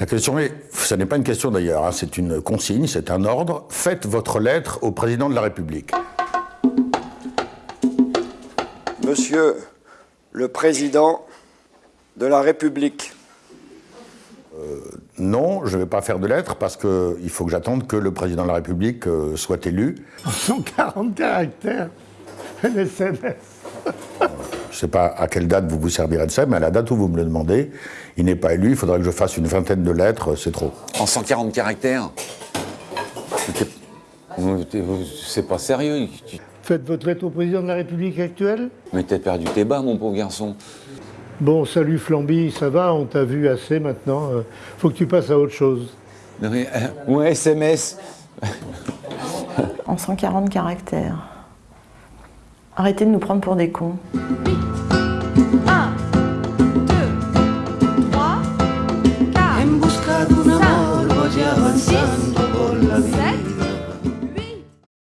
La question est, ce n'est pas une question d'ailleurs, hein, c'est une consigne, c'est un ordre. Faites votre lettre au président de la République. Monsieur le Président de la République. Non, je ne vais pas faire de lettre parce qu'il faut que j'attende que le président de la République euh, soit élu. 140 caractères, un SMS. Je ne sais pas à quelle date vous vous servirez de ça, mais à la date où vous me le demandez, il n'est pas élu, il faudrait que je fasse une vingtaine de lettres, c'est trop. En 140 caractères C'est pas sérieux. Faites votre lettre au président de la République actuelle Mais t'as perdu tes bas, mon pauvre garçon. Bon, salut Flamby, ça va, on t'a vu assez maintenant. euh, faut que tu passes à autre chose. Non mais, euh, ou un SMS. en 140 caractères. Arrêtez de nous prendre pour des cons. sun.